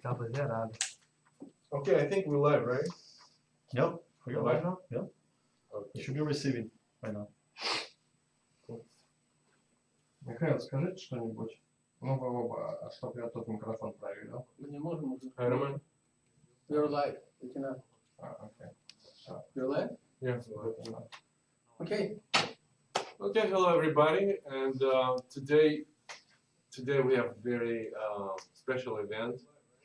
Rapaziada. Okay, I think we're live, right? Yep, we got live now? Yep, you Okay. should be receiving right now. Михаил, скажите что-нибудь. Ну, вы оба, а чтоб я тут микрофон проверил. Мы не можем уже. Hi, Roman. You're live. You can, uh, А, окей. you're live? Yeah. Да. Okay. Okay, hello everybody, and uh, today, today we have very uh, special event,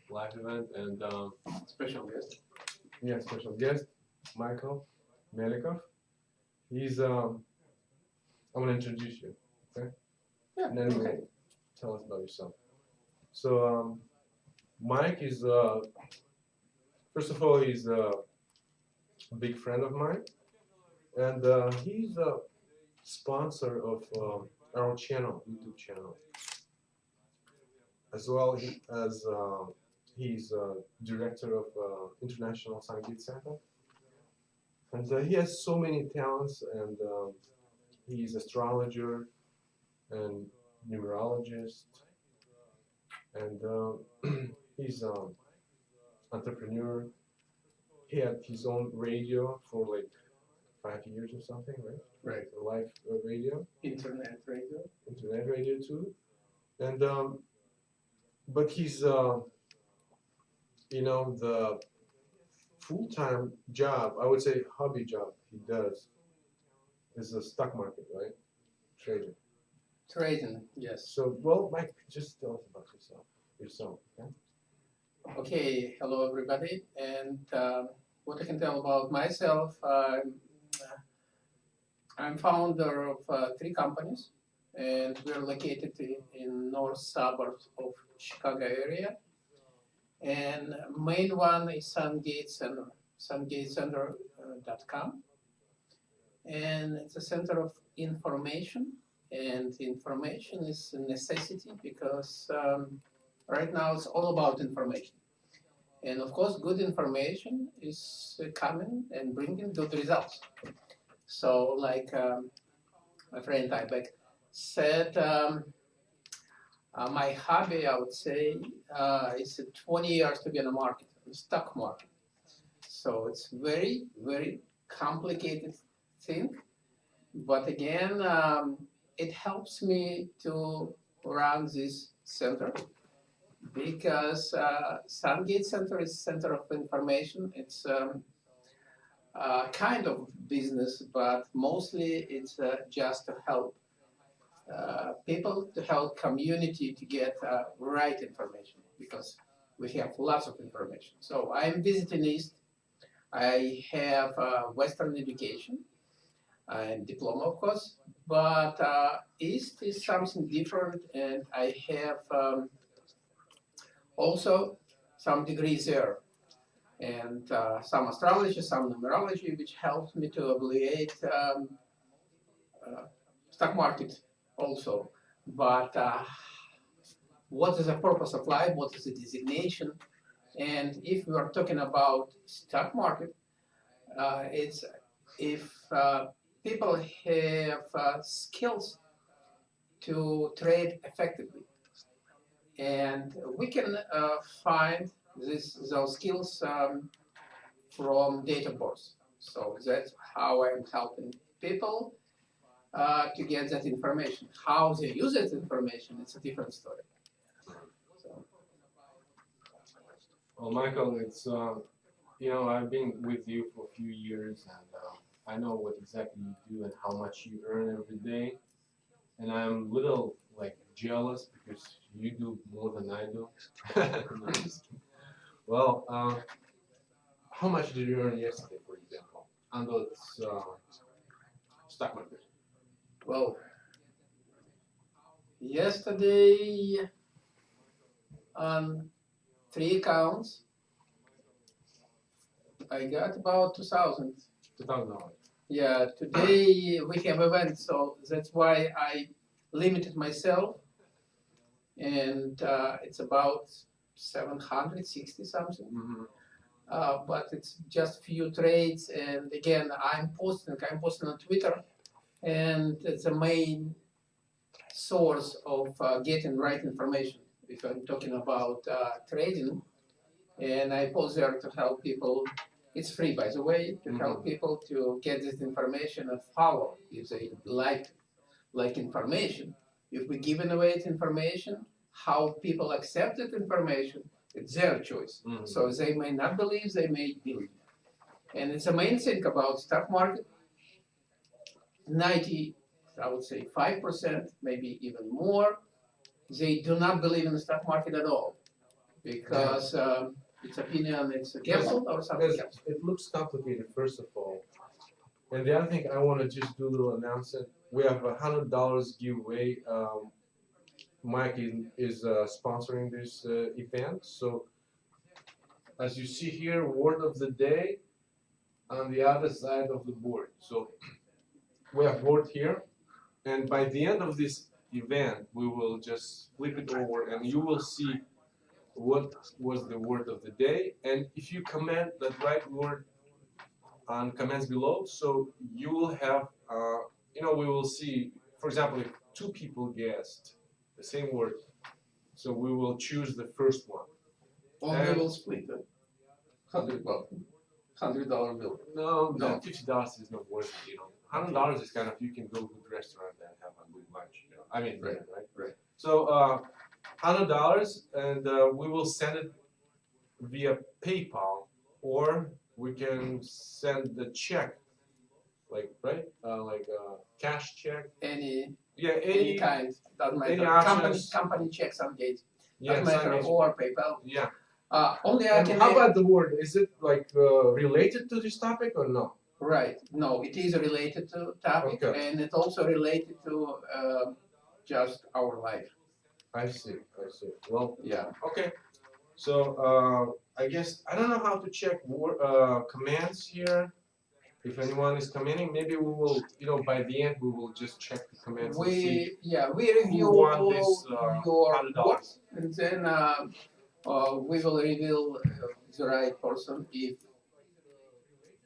live event, and um, Special guest. yeah, special guest, Michael Melikov. He's um, I'm gonna introduce you, okay? Yeah, And then you okay. tell us about yourself. So um, Mike is uh, first of all he's uh, a big friend of mine, and uh, he's a sponsor of um, our channel, YouTube channel, as well as uh, he's uh, director of uh, International Sungate Center, and uh, he has so many talents, and um, he's astrologer and numerologist, and uh, he's um, entrepreneur. He had his own radio for like five years or something, right? Right. A live uh, radio, Internet radio. internet radio too, and um, but he's uh, you know the full-time job, I would say hobby job he does is the stock market, right? Trading. Trading, yes. So, well, Mike, just tell us about yourself. Yourself, okay? Okay, hello everybody. And uh, what I can tell about myself, I'm, I'm founder of uh, three companies, and we're located in, in north suburbs of Chicago area. And main one is Sungate Center, sungatecenter.com. And it's a center of information, and information is a necessity because um, right now it's all about information. And of course, good information is uh, coming and bringing good results. So, like um, my friend Tybeck said, um, uh, my hobby, I would say, uh, is 20 years to be in the market, the stock market. So it's very, very complicated thing. But again, um, it helps me to run this center because uh, Sungate Center is center of information. It's um, uh, kind of business, but mostly it's uh, just to help uh, people, to help community to get uh, right information because we have lots of information. So I'm visiting East. I have uh, Western education and diploma, of course, but uh, East is something different, and I have um, also some degrees there, and uh, some astrology, some numerology, which helps me to evaluate um, uh, stock market also. But uh, what is the purpose of life? What is the designation? And if we are talking about stock market, uh, it's if uh, people have uh, skills to trade effectively. And we can uh, find this, those skills um, from data birth. So that's how I'm helping people uh, to get that information. How they use that information, it's a different story. So, Well, Michael, it's uh, you know I've been with you for a few years, and uh, I know what exactly you do and how much you earn every day, and I'm a little like jealous because you do more than I do. Well, uh, how much did you earn yesterday, for example, on the uh, stock market? Well, yesterday on three accounts, I got about 2,000. Two thousand dollars. Yeah, today we have events, so that's why I limited myself. And uh, it's about 760 something. Mm-hmm. Uh, but it's just few trades. And again, I'm posting, I'm posting on Twitter, and it's a main source of uh, getting right information. If I'm talking about uh, trading, and I post there to help people. It's free, by the way, to help Mhm. people to get this information and follow if they like like information. If we're giving away information, how people accept that information, it's their choice. Mhm. So they may not believe, they may believe. And it's the main thing about stock market. Ninety, I would say five percent, maybe even more, they do not believe in the stock market at all. Because um, its opinion it's a gamble or something else. it looks complicated, first of all. And the other thing I wanna just do a little announcement, we have a hundred dollars giveaway, um, Mike is, is uh, sponsoring this, uh, event, so as you see here, word of the day on the other side of the board, so we have board here, and by the end of this event, we will just flip it over and you will see what was the word of the day, and if you comment that right word on comments below, so you will have, uh, you know, we will see, for example, if two people guessed the same word, so we will choose the first one. Or we and- will split it. Hundred, dollar bill. No, No. no, fifty dollars is not worth it, you know. Hundred dollars is kind of, you can go to a restaurant and have a good lunch, you know, I mean, Right, right? right. So, uh, hundred dollars and, uh, we will send it via PayPal or we can send the check, like, right, uh, like, uh, cash check, Any, yeah, any any, kind, doesn't matter. Company, company check Sungate, yeah, doesn't matter, or PayPal. yeah. Uh, only I And can. how about the word, is it like, uh, related to this topic or no? Right, no, it is related to topic Okay. and it's also related to uh, just our life. I see, I see, well, Yeah. Okay, so uh, I guess I don't know how to check wor- uh, commands here. If anyone is commenting, maybe we will, you know, by the end we will just check the commands and see. We, yeah, we review won all this, uh, your $100? work and then uh, uh, we will reveal uh, the right person if,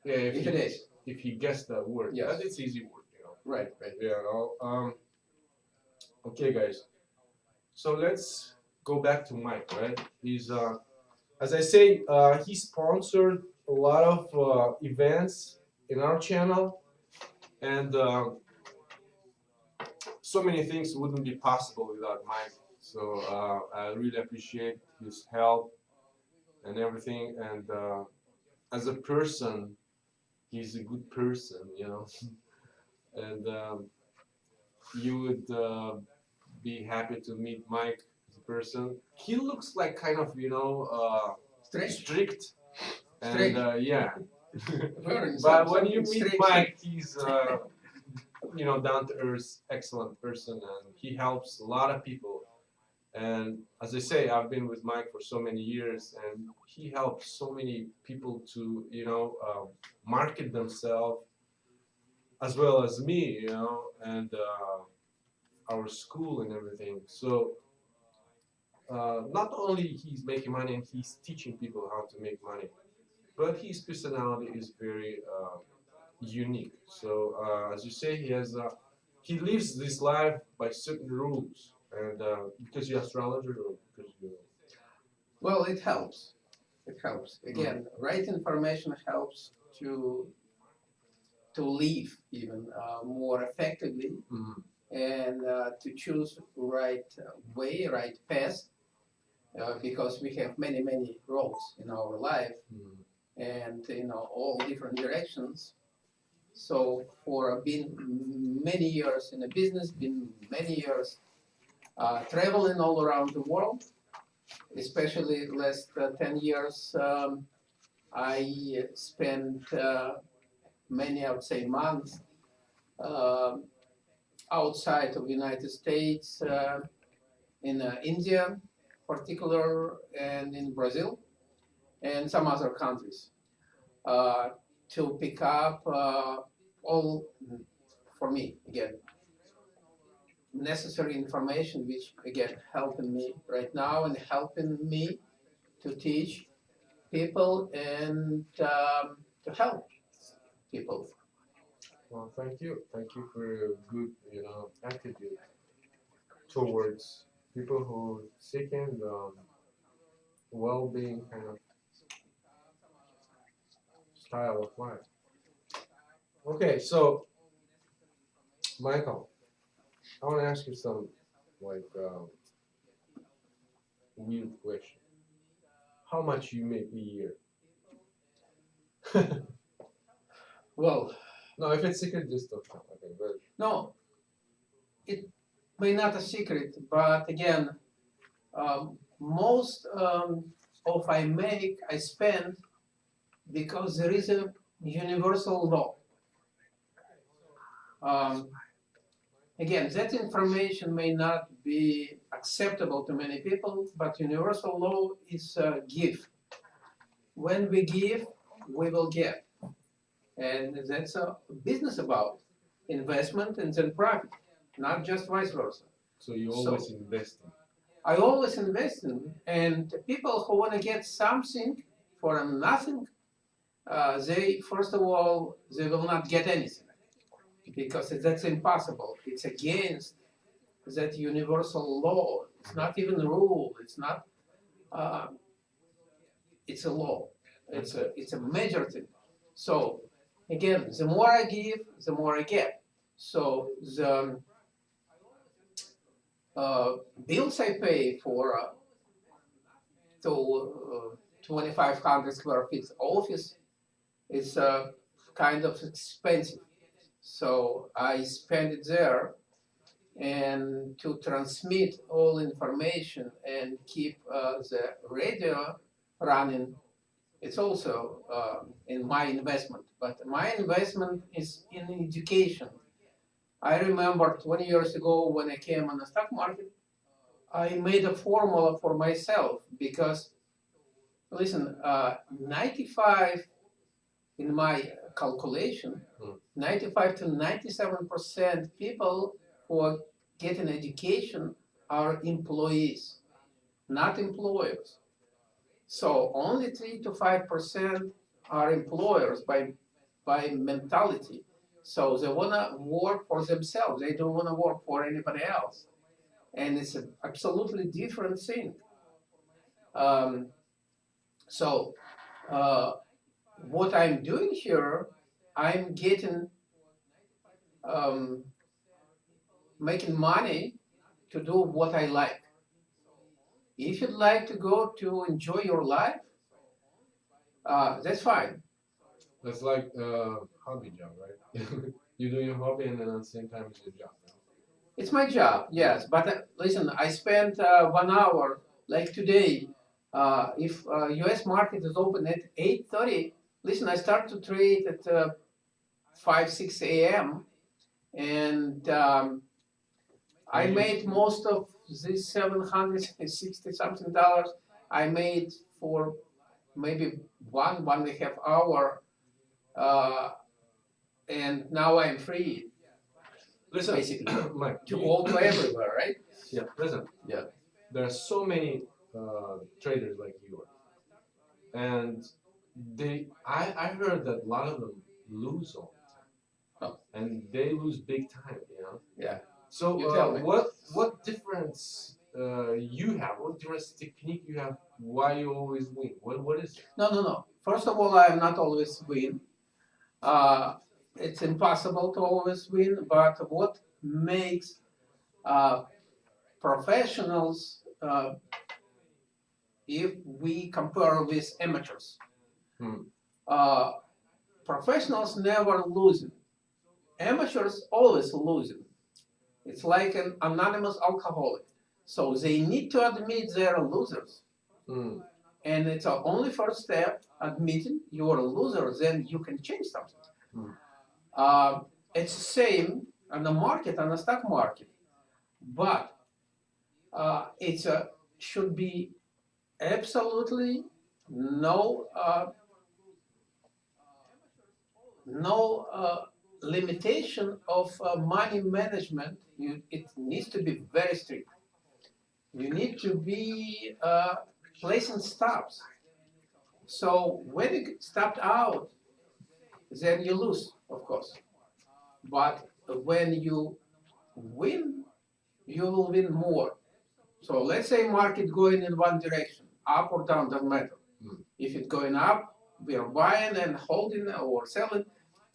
Yeah, if, if he, it is. if he gets that word, Yes. but it's easy word, you know. Right, right. Yeah. no, Um. Okay, guys. So let's go back to Mike, right? He's uh, as I say, uh, he sponsored a lot of uh, events in our channel, and uh, so many things wouldn't be possible without Mike. So uh, I really appreciate his help and everything. And uh, as a person, he's a good person, you know. and um, you would uh, be happy to meet Mike as a person. He looks like kind of, you know, uh, Strange. strict. And Strict. uh, yeah. But when you meet strange. Mike, he's, uh, you know, down to earth, excellent person, and he helps a lot of people. And as I say, I've been with Mike for so many years, and he helps so many people to, you know, um, market themselves, as well as me, you know, and uh, our school and everything. So uh, not only he's making money and he's teaching people how to make money, but his personality is very uh, unique. So uh, as you say, he has uh, he lives this life by certain rules, and uh, because you're astrologer or because you Well, it helps. It helps. Again, right information helps to to live even uh, more effectively and uh, to choose right way, right path, uh, because we have many, many roads in our life and you know all different directions. So for being many years in a business, been many years uh, traveling all around the world, especially last uh, ten years, um, I spent uh, many, I would say, months um outside of the United States, uh, in uh, India, particular, and in Brazil, and some other countries, uh, to pick up uh, all, for me again, necessary information, which again helping me right now and helping me to teach people and um, to help people. Well, thank you, thank you for your good, you know, attitude towards people who seeking um, well-being kind of style of life. Okay, so Michael, I want to ask you some like um, weird question. How much you make a year? Well, no, if it's secret, just don't tell. Okay, but no, it may not a secret, but again, um, most um, of I make I spend because there is a universal law. Um, again, that information may not be acceptable to many people, but universal law is uh, give. When we give, we will get. And that's a business about investment and then profit, not just vice versa. so you So- always investing. I always invest in, and people who want to get something for nothing, uh, they first of all they will not get anything because that's impossible. It's against that universal law. It's not even a rule. It's not. Uh, it's a law. It's a it's a major thing. So again, the more I give, the more I get. So the uh, bills I pay for uh, to uh, 2,500 square feet office is uh, kind of expensive. So I spend it there and to transmit all information and keep uh, the radio running. It's also uh, in my investment, but my investment is in education. I remember 20 years ago when I came on the stock market, I made a formula for myself because, listen, uh, 95 in my calculation, Hmm. 95 to 97 percent people who are getting education are employees, not employers. So only three to five percent are employers by by mentality. So they wanna work for themselves. They don't wanna work for anybody else, and it's an absolutely different thing. Um, so uh, what I'm doing here, I'm getting um, making money to do what I like. If you'd like to go to enjoy your life, uh, that's fine. That's like uh, hobby job, right? you do your hobby and then at the same time it's your job. right? It's my job, yes. But uh, listen, I spent uh, one hour, like today. Uh, if uh, U.S. market is open at 8:30, listen, I start to trade at uh, 5, 6 a.m. and um, I made most of this 760 something dollars. I made for maybe one one and a half hour, uh, and now I'm free Listen, basically Mike, to go to everywhere, right? Yeah, listen. Yeah. There are so many uh, traders like you, and they. I I heard that a lot of them lose all Oh. and they lose big time. You know. Yeah. So uh, what what difference uh, you have? What difference technique you have? Why you always win? What what is it? No, no, no. First of all, I am not always win. Uh, it's impossible to always win, but what makes uh, professionals, uh, if we compare with amateurs, Hmm. uh, professionals never losing. Amateurs always losing. It's like an anonymous alcoholic. So they need to admit they're losers. Hmm. And it's our only first step, admitting you're a loser, then you can change something. Hmm. Uh, it's the same on the market, on the stock market. But uh, it's a, should be absolutely no uh, no uh, limitation of uh, money management. You, it needs to be very strict. You need to be uh, placing stops. So when you stopped out, then you lose, of course. But when you win, you will win more. So let's say market going in one direction, up or down, doesn't matter. Mm. If it's going up, we are buying and holding or selling.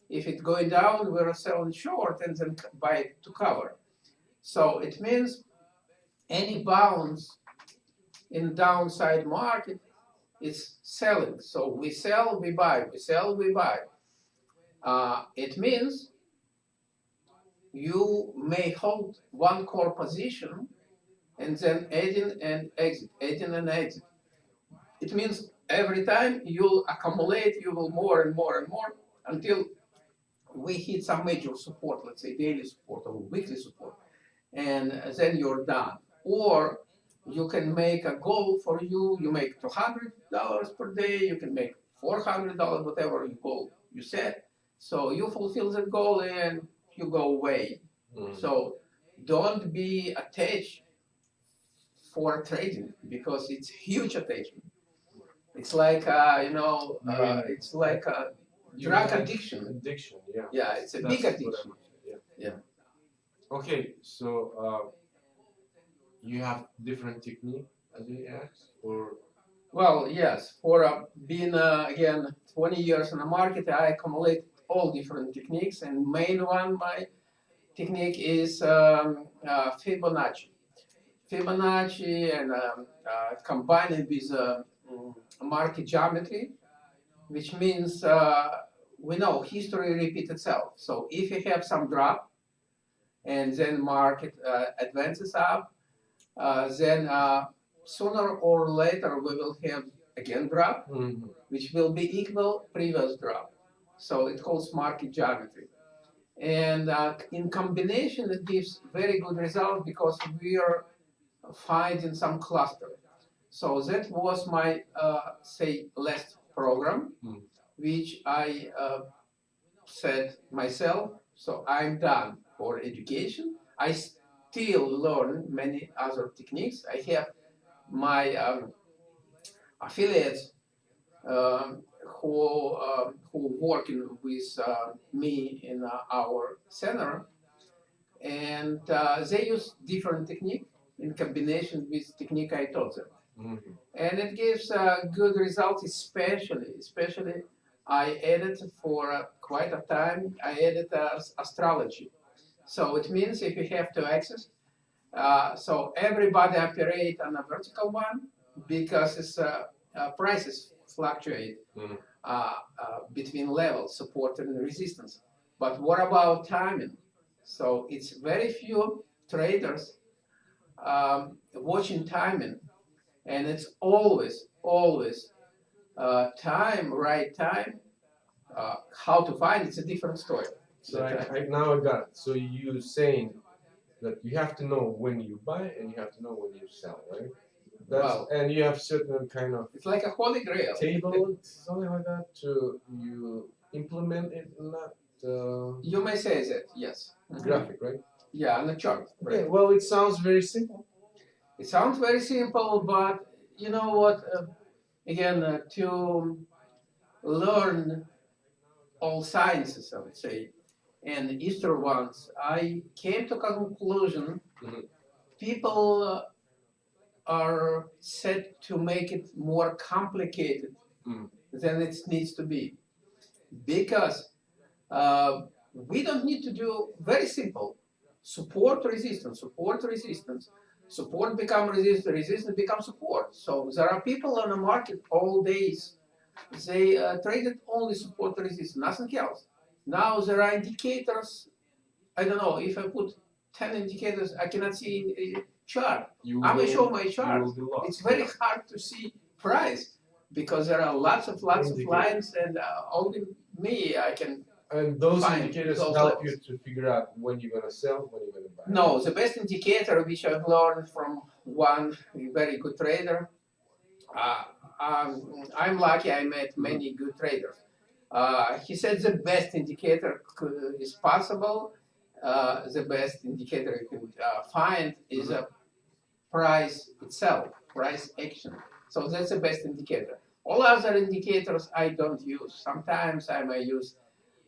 If it's going down, we're selling short and then buy to cover. So it means any bounce in downside market is selling. So we sell, we buy, we sell, we buy. Uh, it means you may hold one core position and then adding and exit, adding and exit. It means every time you'll accumulate, you will more and more and more until we hit some major support, let's say daily support or weekly support, and then you're done. Or you can make a goal for you, you make $200 per day, you can make $400, whatever you goal you set. So you fulfill that goal and you go away. Mm. So don't be attached for trading because it's huge attachment. It's like uh, you know, uh, it's like a You drug addiction. Addiction, yeah. Yeah, it's a That's big addiction. meant, Yeah. Okay, so uh, you have different technique as you asked, or Well, yes, for uh, being uh, again 20 years in the market, I accumulate all different techniques, and main one my technique is um, uh, Fibonacci. Fibonacci and um, uh, combine with uh, mm, market geometry, which means uh, we know history repeats itself. So if you have some drop, and then market uh, advances up, uh, then uh, sooner or later we will have again drop, Mhm. which will be equal previous drop. So it calls market geometry. And uh, in combination, it gives very good result because we are finding some cluster. So that was my, uh, say, last program, Mm. Which I uh, said myself, so I'm done for education. I still learn many other techniques. I have my um, affiliates um, who um, who working with uh, me in uh, our center, and uh, they use different technique in combination with technique I taught them, Mhm. and it gives uh, good results. Especially, especially, I added for quite a time. I added astrology, so it means if you have to access. Uh, so everybody operate on a vertical one because it's uh, uh, prices fluctuate uh, between levels, support and resistance. But what about timing? So it's very few traders um, watching timing, and it's always, always uh, time, right time. Uh, how to find it's a different story. So I, I now I got it. So you're saying that you have to know when you buy and you have to know when you sell, right? That's Wow. and you have certain kind of It's like a holy grail. table, something like that, to you implement it in that uh, You may say that, yes. Mhm. graphic, right? Yeah, on the chart. Right? Okay. Well, it sounds very simple. It sounds very simple, but you know what? Uh, again, uh, to learn all sciences, I would say, and Easter ones, I came to a conclusion Mhm. people uh, are set to make it more complicated Mm. than it needs to be, because uh, we don't need to do very simple support resistance, support resistance, support become resistance, resistance become support. So there are people on the market all days. They uh, traded only support resistance, nothing else. Now there are indicators. I don't know if I put ten indicators, I cannot see in a chart. You I will will- show my chart. will be lost. It's very hard to see price because there are lots of lots of lines, and uh, only me I can And those Fine, indicators those help levels. you to figure out when you're gonna sell, when you're gonna buy. No, the best indicator which I've learned from one very good trader. Uh, um, I'm lucky I met many good traders. Uh, he said the best indicator is possible. Uh, the best indicator you can uh, find is a price itself, price action. So that's the best indicator. All other indicators I don't use. Sometimes I may use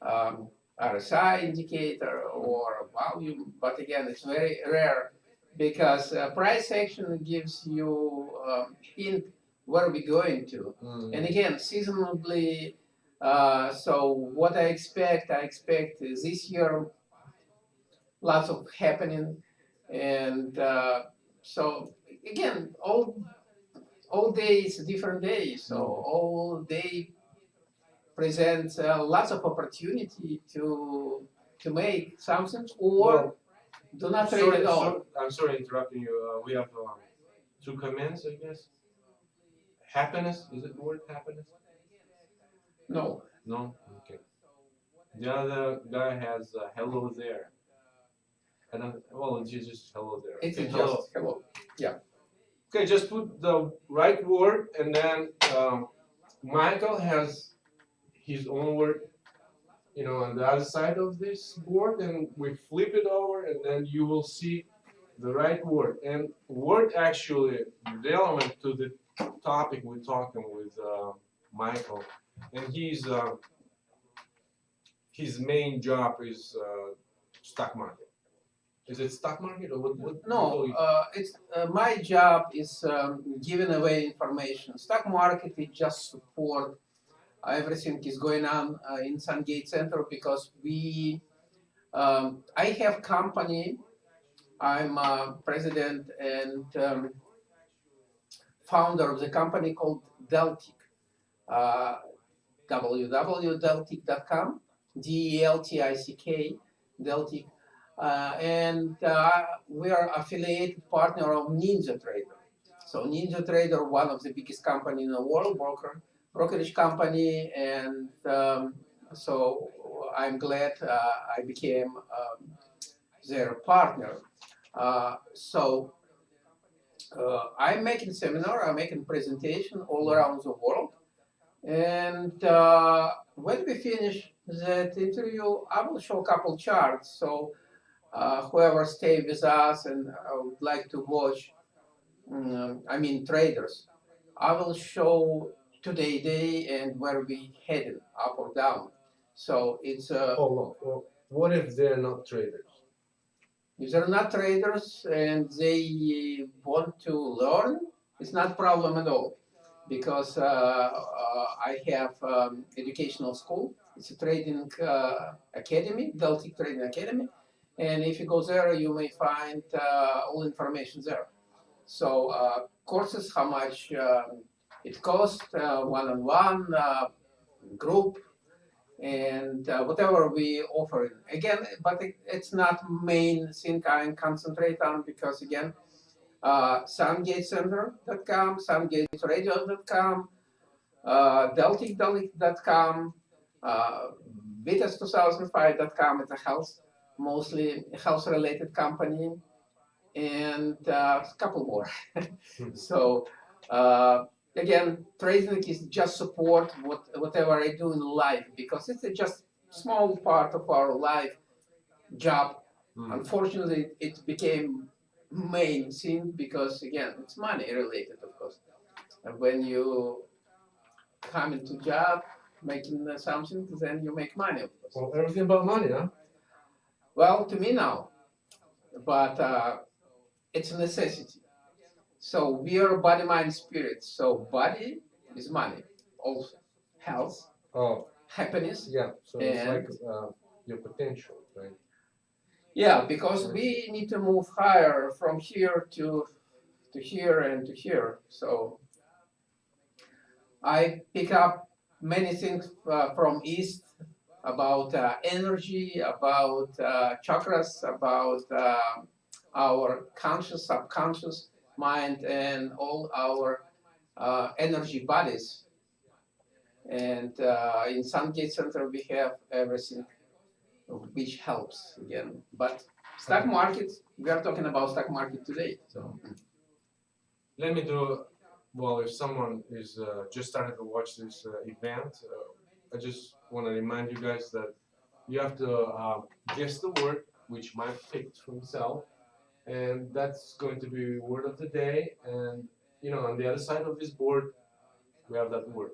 um, RSI indicator or volume, but again, it's very rare because uh, price action gives you um, hint where are we going to? Mm. And again, seasonably, uh, so what I expect, I expect is this year lots of happening, and uh, so again, all all days different days. So all day presents uh, lots of opportunity to to make something or Well, do not trade sorry, at all. so- I'm sorry interrupting you. Uh, we have uh, two comments, I guess. Happiness, is it the word happiness? No, No? Okay. The other guy has uh, hello there. I don't, well, it's just hello there. it's Okay, just hello. hello. Okay, just put the right word and then um, Michael has his own word, you know, on the other side of this board and we flip it over and then you will see the right word. And word actually relevant to the topic we're talking with uh, Michael. And he's, uh, his main job is uh, stock market. Is it stock market or what? what what No, uh, it's uh, my job is um, giving away information. Stock market is just support. Everything is going on uh, in Sungate Center because we. Um, I have company. I'm president and um, founder of the company called Deltick. Uh, www.deltick.com, D-E-L-T-I-C-K, Deltick. Uh, and uh, we are affiliated partner of Ninja Trader. So Ninja Trader, one of the biggest company in the world, broker brokerage company, and um, so I'm glad uh, I became um, their partner. Uh, so uh, I'm making seminar, I'm making presentation all around the world, and when we finish that interview, I will show a couple charts. So uh, whoever stay with us and uh, would like to watch, um, I mean traders, I will show today day and where we headed up or down. So it's uh, Hold on. Well, what if they're not traders? if they're not traders and they want to learn, it's not problem at all because uh, uh, I have um, educational school. It's a trading uh, academy, Deltick Trading Academy, and if you go there, you may find uh, all information there. So uh, courses, how much um it costs, uh, one-on-one, uh, group, and uh, whatever we offer. Again, but it, it's not main thing I concentrate on because again, uh, SungateCenter.com, SungateRadio.com, uh, Deltick.com, uh, Vitas2005.com. It's a health, mostly health-related company, and uh, a couple more. so. Uh, again, trading is just support what, whatever I do in life because it's a just small part of our life job. Hmm. Unfortunately, it became main thing because again, it's money related, of course. And when you come into job making something, then you make money, of course. Well, everything about money, huh? Well, to me now, but uh, it's a necessity. So we are body, mind, spirit. So body is money, also health, Oh, happiness. yeah. So it's like uh, your potential, right? Yeah, because we need to move higher from here to to here and to here. So I pick up many things uh, from East about uh, energy, about uh, chakras, about uh, our conscious, subconscious mind, and all our uh, energy bodies. And uh, in Sungate Center, we have everything which helps again. But stock market, we are talking about stock market today. So Let me do. Well, if someone is uh, just started to watch this uh, event, uh, I just want to remind you guys that you have to uh, guess the word which Mike picked for himself, and that's going to be word of the day. And you know, on the other side of this board, we have that word,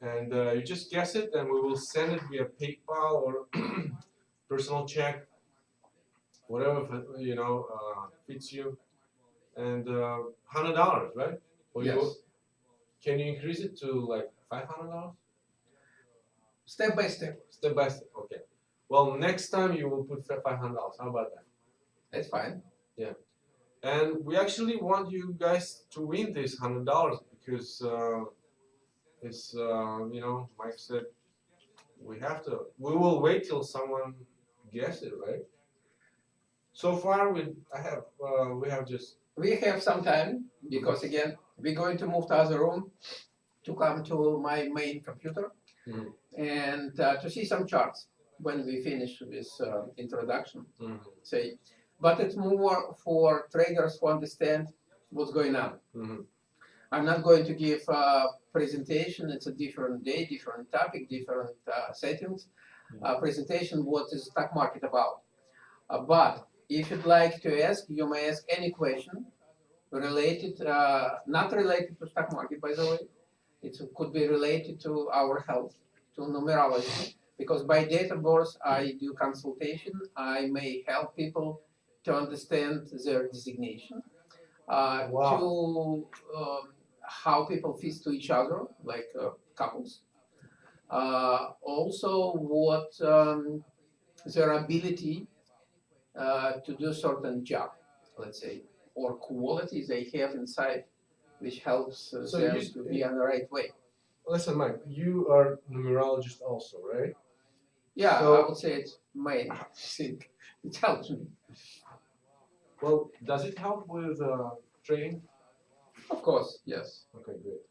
and uh, you just guess it, and we will send it via PayPal or personal check, whatever you know uh, fits you, and uh, hundred dollars, right? You? yes, can you increase it to like five hundred dollars? Step by step. Step by step. Okay. Well, next time you will put five hundred dollars. How about that? That's fine. And we actually want you guys to win this hundred dollars because uh, it's uh, you know Mike said we have to. We will wait till someone guess it, right? So far, we I have uh, we have just We have some time because again, we're going to move to other room to come to my main computer Mhm. and uh, to see some charts when we finish this uh, introduction. mhm, Say, but it's more for traders who understand what's going on. mhm. I'm not going to give a presentation. It's a different day, different topic, different uh, settings. Uh, presentation, what is stock market about? Uh, but if you'd like to ask, you may ask any question related, uh, not related to stock market, by the way. It could be related to our health, to numerology, because by data birth I do consultation. I may help people to understand their designation, uh, Wow. to um, how people fit to each other, like uh, couples. Uh, also, what um, their ability uh, to do certain job, let's say, or quality they have inside, which helps uh, So them you- to be on the right way. Listen, Mike, you are numerologist also, right? Yeah, So- I would say it's my thing. It helps me, Well, does it help with uh, trading? of course, yes, Okay, great.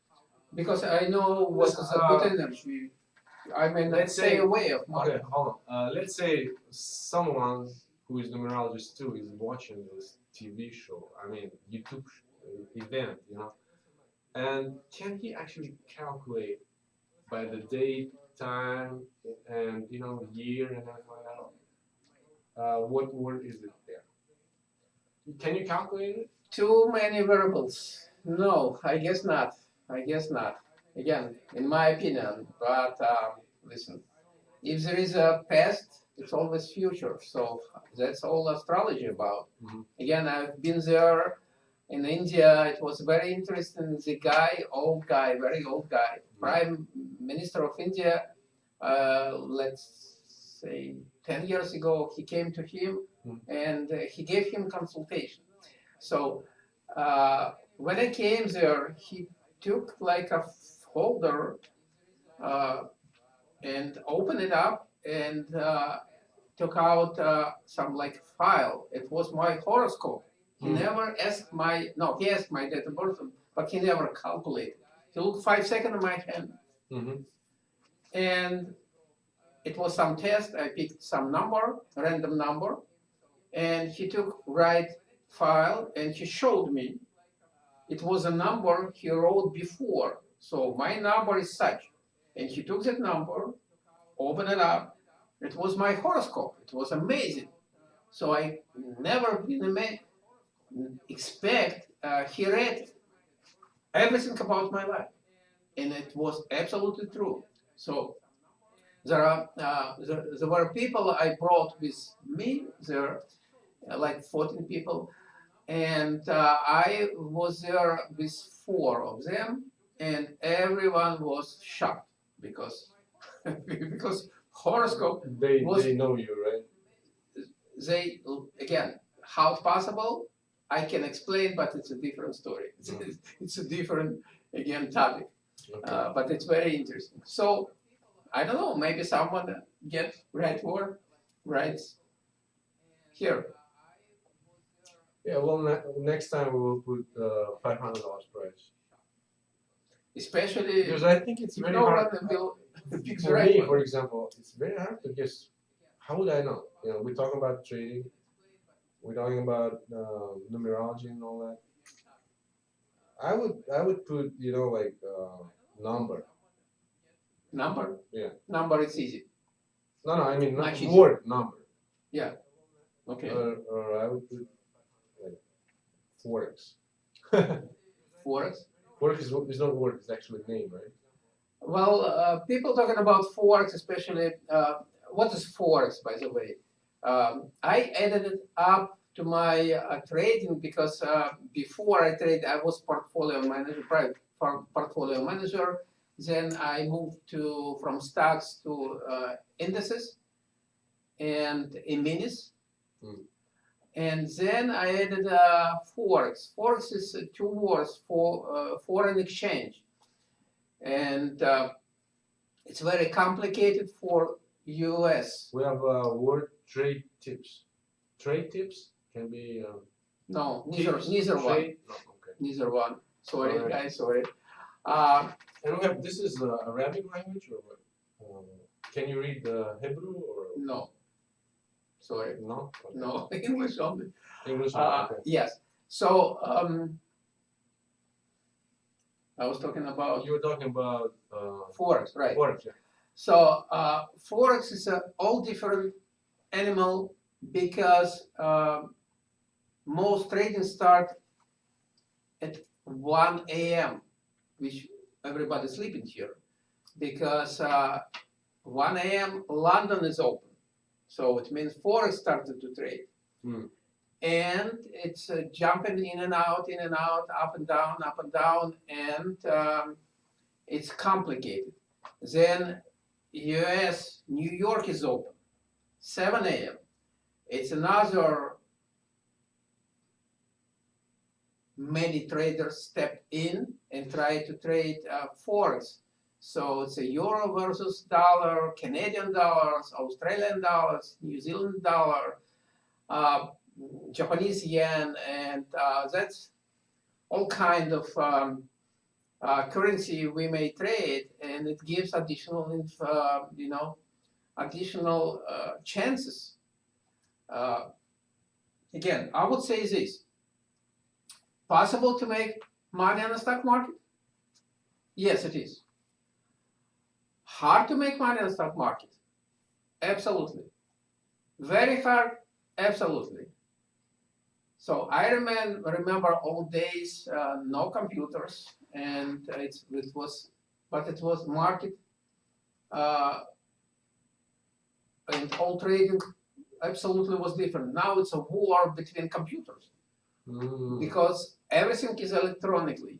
because I know what is good uh, energy. I not let's stay say- away of money. Okay, hold on. Uh, let's say someone who is numerologist too is watching this TV show. I mean, YouTube uh, event, you know, and can he actually calculate by the date, time, and you know, year and everything like that? Uh, what word is it there? Can you calculate it? Too many variables. No, I guess not. I guess not. Again, in my opinion, but um, listen, if there is a past, it's always future. So that's all astrology about. Mhm. Again, I've been there in India. It was very interesting. The guy, old guy, very old guy, Prime Minister of India, uh, let's say 10 years ago, he came to him. And uh, he gave him consultation. So uh, when I came there, he took like a folder uh, and opened it up and uh, took out uh, some like file. It was my horoscope. He Hmm. never asked my no, he asked my date of birth, but he never calculated. He looked five seconds at my hand, Mm-hmm. and it was some test. I picked some number, random number, and he took right file and he showed me. It was a number he wrote before. So my number is such, and he took that number, opened it up. It was my horoscope. It was amazing. So I never expect. Uh, he read everything about my life, and it was absolutely true. So there are uh, there, there were people I brought with me there, like 14 people, and uh, I was there with four of them, and everyone was shocked because because horoscope They Was- they know you, right? they again how possible I can explain, but it's a different story. It's, Mhm. it's a different again topic, Okay. uh, but it's very interesting. So I don't know, maybe someone get right word, right here. Yeah. Well, ne- next time we will put uh, five hundred dollars price Especially because I think it's very hard. the For right me, one. for example, it's very hard to guess. How would I know? You know, we're talking about trading. We're talking about uh, numerology and all that. I would I would put you know like uh, number. Number? Yeah. Number is easy. No, no, I mean Much not easier. word number. Yeah. Okay. Or, or I would put forex. Forex. Forex is, is not word; it's actually a name, right? Well, uh, people talking about forex, especially uh, what is forex, by the way? Um, I added it up to my uh, trading because uh, before I trade, I was portfolio manager, private portfolio manager. Then I moved to from stocks to uh, indices and E-minis. Hmm. And then I added uh, forex. Forex is uh, two words for uh, foreign exchange, and uh, it's very complicated for U.S. We have uh, word trade tips. Trade tips can be. Um, No, neither tips, neither one. No, okay. neither one. Sorry, Alright. guys, sorry. Uh, And we have this is uh, Arabic language or what? Um, can you read the Hebrew or no, sorry, no? Okay. no English only. English. Uh, okay. yes. So um, I was talking about You were talking about uh, forex, right? forex, yeah. So uh, forex is a all different animal because um most trading start at 1 a.m., which everybody's sleeping here, because uh, 1 a.m. London is open, so it means forex started to trade, Hmm. and it's uh, jumping in and out, in and out, up and down, up and down, and um, it's complicated. Then U.S. New York is open, 7 a.m. It's another. Many traders step in and try to trade uh, forex. So it's a euro versus dollar, Canadian dollars, Australian dollars, New Zealand dollar, uh, Japanese yen, and uh, that's all kind of um, uh, currency we may trade, and it gives additional, uh, you know, additional uh, chances. Uh, again, I would say this: possible to make money on the stock market? Yes, it is. Hard to make money on the stock market? Absolutely. Very hard? Absolutely. So I remember, remember old days, uh, no computers, and it's, it was, but it was market, uh, and all trading absolutely was different. Now it's a war between computers Mm. because everything is electronically,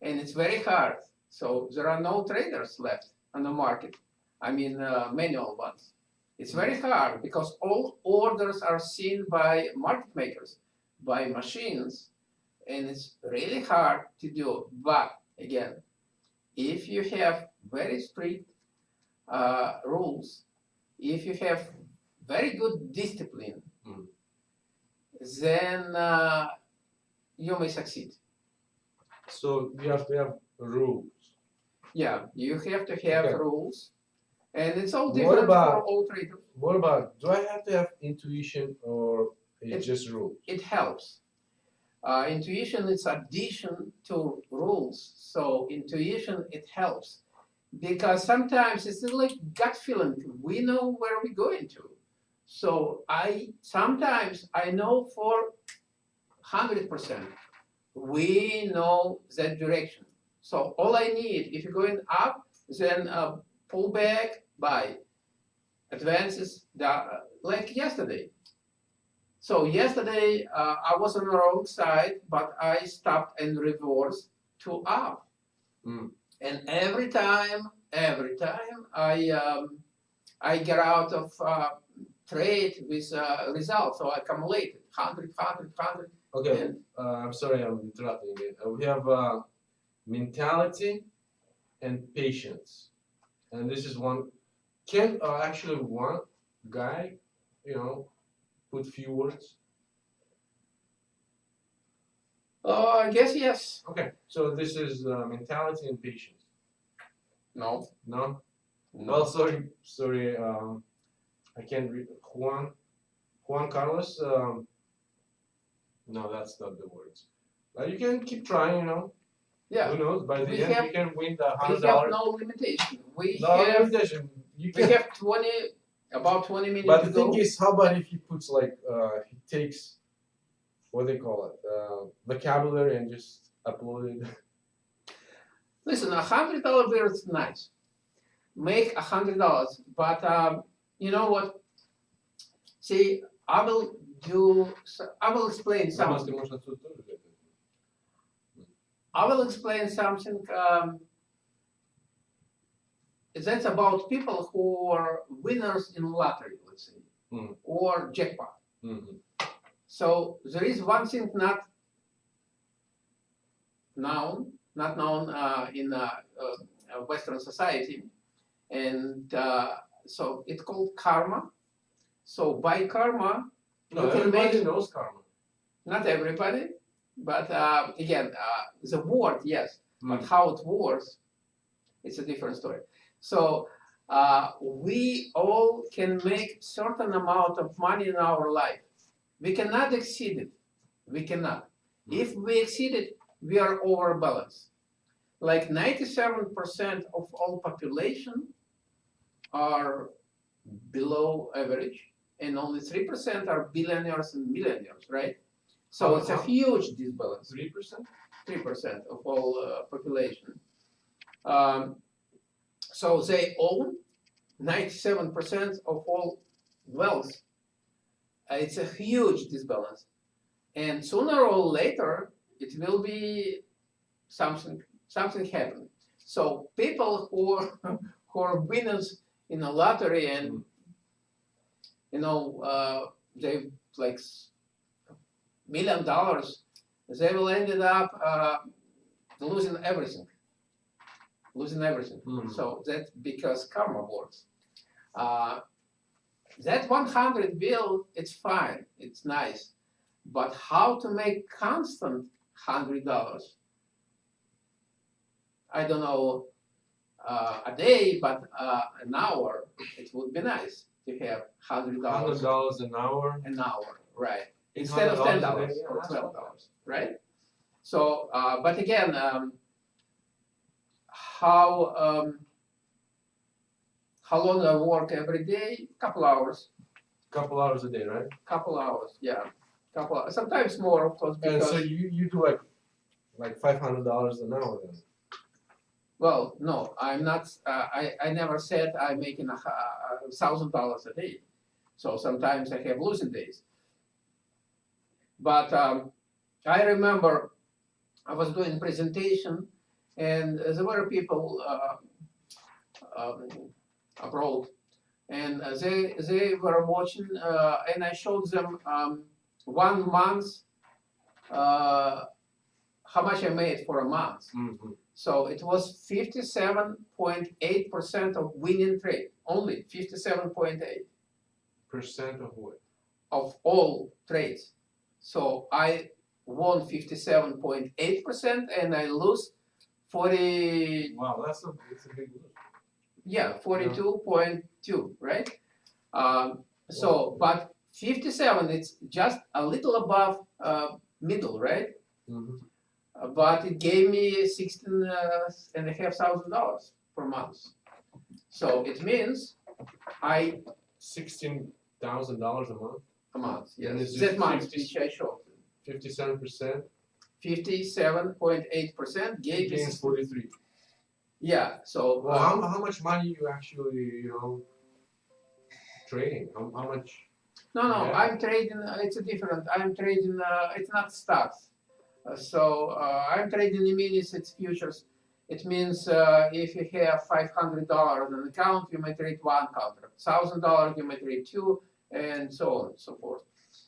and it's very hard. So there are no traders left on the market. I mean, uh, manual ones. It's very hard because all orders are seen by market makers, by machines, and it's really hard to do. But again, if you have very strict uh, rules, if you have very good discipline, Mm. then uh, you may succeed. So you have to have rules. Yeah, you have to have Okay. rules, and it's all What different about- for all traders. What about? Do I have to have intuition or It- it's just rules? It helps. Uh, intuition is addition to rules, so intuition it helps because sometimes it's like gut feeling. We know where we're going to, so I sometimes I know for hundred percent we know that direction. So all I need, if you're going up, then uh, pull back, buy, advances, da- like yesterday. So yesterday uh, I was on the wrong side, but I stopped and reversed to up. Mm. And every time, every time I um, I get out of uh, trade with uh, results, so I accumulated 100, 100, 100, Okay. and Uh, I'm sorry, I'm interrupting again. Uh, we have uh, mentality and patience, and this is one. Can uh, actually one guy, you know, put few words? oh, I guess yes. Okay. So this is uh, mentality and patience. No. No. No. Well, sorry, sorry. Um, I can't read Juan. Juan Carlos. Um, no, that's not the words. Uh, you can keep trying. You know. Yeah. Who knows? By the we end, have, we can win the hundred dollars. We have no limitation. We no have, limitation. You we have twenty, about twenty minutes. But the thing go. is, how about if he puts like uh, he takes, what they call it, uh, vocabulary and just upload it. Listen, a hundred dollars is nice. Make a hundred dollars, but um, you know what? See, I will do. I will explain something. I will explain something. Um, that's about people who are winners in lottery, let's say, Mm. or jackpot. Mhm. So there is one thing not known, not known uh, in uh, uh, Western society, and uh, so it's called karma. So by karma, No, you can everybody make knows karma. not everybody, but uh, again, uh, the word yes, but Mm. how it works, it's a different story. So uh, we all can make certain amount of money in our life. We cannot exceed it. We cannot. Mm. If we exceed it, we are overbalanced. Like 97% of all population are below average, and only 3% are billionaires and millionaires, right? So it's a huge disbalance Three percent? three percent of all uh, population. Um, so they own ninety-seven percent of all wealth. Uh, it's a huge disbalance, and sooner or later it will be something something happen. So people who are, who are winners in a lottery and you know uh, they like million dollars they will ended up uh, losing everything. Losing everything. Mhm. So that's because karma works. Uh, that 100 bill, it's fine, it's nice, but how to make constant hundred dollars? I don't know uh, a day, but uh, an hour, it would be nice to have $100. $100 an hour. an hour, right? Instead of ten $800 a dollars or twelve dollars, right? So, uh, but again, um, how um, how long I work every day? Couple hours, Couple hours a day, right? couple hours, yeah, couple. Hours. Sometimes more, of course, And so you, you do like like five hundred dollars an hour then. well, no, I'm not. Uh, I I never said I'm making a a thousand dollars a day. So sometimes I have losing days. But um, I remember I was doing presentation, and there were people uh, um, abroad, and they they were watching, uh, and I showed them um, one month uh, how much I made for a month. Mm-hmm. So it was 57.8% of winning trade, only 57.8 Percent of what? of all trades. So I won 57.8% and I lose 40, Wow, that's a that's a big lose. yeah, 42.2, right? Um, so, but 57, it's just a little above uh, middle, right? Mm-hmm. Uh, but it gave me sixteen uh, and a half thousand dollars per month. So it means I Sixteen thousand dollars a month. And yes, it's that month 50 which I showed. Fifty-seven percent Fifty-seven point eight percent gave against forty-three. yeah, so. Well, uh, how, how much money you actually you know trading? How, how much? No, no, Yeah. I'm trading, it's a different, I'm trading, uh, it's not stocks. Uh, so, uh, I'm trading in minutes, it's futures. It means, uh, if you have five hundred dollars on account, you may trade one contract. Thousand dollars, you may trade two, and so on and so forth.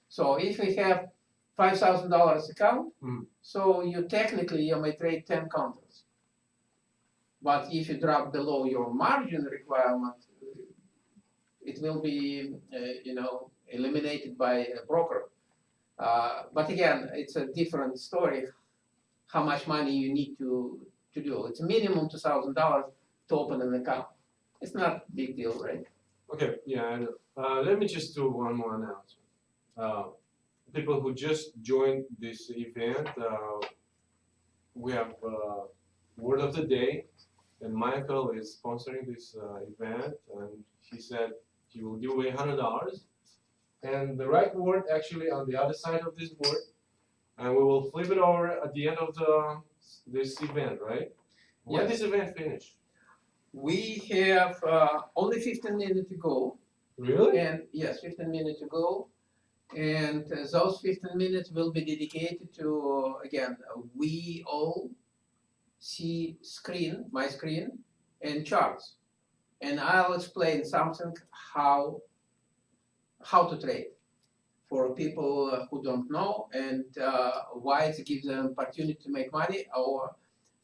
So if you have five thousand dollars account, Hmm. so you technically, you may trade ten contracts. But if you drop below your margin requirement, it will be, uh, you know, eliminated by a broker. Uh, but again, it's a different story. How much money you need to to do? It's minimum two thousand dollars to open an account. It's not a big deal, right? Okay, yeah, I know. Uh, let me just do one more announcement. Uh, people who just joined this event, uh, we have uh, word of the day, and Michael is sponsoring this uh, event, and he said he will give away hundred dollars. And the right word actually on the other side of this board, and we will flip it over at the end of the this event, right? When Yes. this event finish? We have uh, only 15 minutes to go, Really? and yes, 15 minutes to go, and uh, those 15 minutes will be dedicated to again, uh, we all see screen, my screen, and charts. And I'll explain something how how to trade for people who don't know and uh, why it gives them opportunity to make money or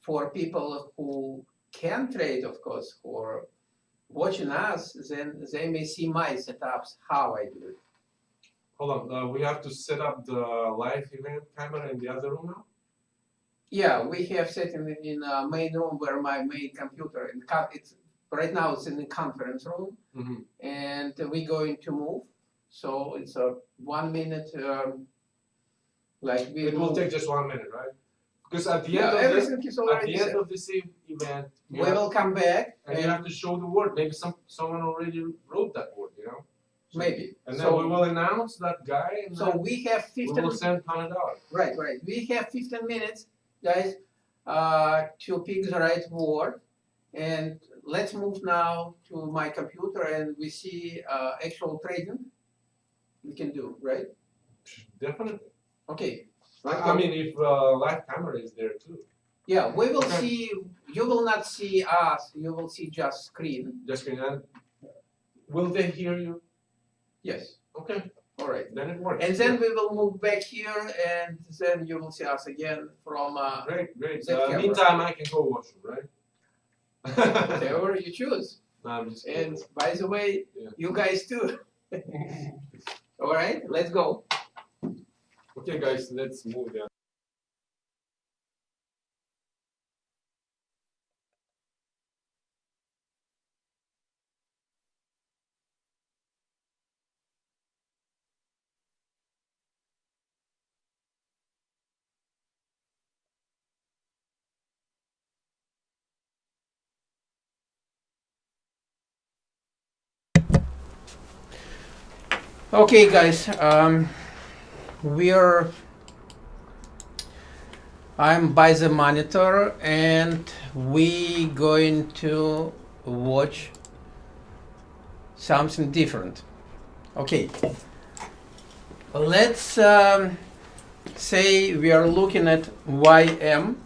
for people who can trade, of course, who are watching us, then they may see my setups, how I do it. Hold on, uh, we have to set up the live event camera in the other room now? Yeah, we have set in in a main room where my main computer and it's right now it's in the conference room Mm-hmm. and we're going to move. So it's a one minute um, like we It will move- take just one minute, right? Because at the yeah, end of this, everything is at the end of this event, We will come back and you have to show the word. Maybe some someone already wrote that word, you know. So- maybe. And then So- we will announce that guy, and So we have 15. we 15 will send hundred dollars. Right, right. We have 15 minutes, guys, uh, to pick the right word. And let's move now to my computer and we see uh, actual trading we can do, right? Definitely. Okay. I, I mean, if uh, live camera is there too, Yeah, we will Okay. see, you will not see us, you will see just screen. just screen. And will they hear you? Yes, Okay, all right. then it works. And then we will move back here and then you will see us again from uh, great, great. That Uh, camera. meantime, I can go watch you, right? wherever you choose. no, I'm just kidding. And by the way, Yeah. you guys too. All right, let's go. Okay, guys, let's move there. Okay, guys, um, we're. I'm by the monitor and we going to watch something different. Okay, let's um, say we are looking at YM.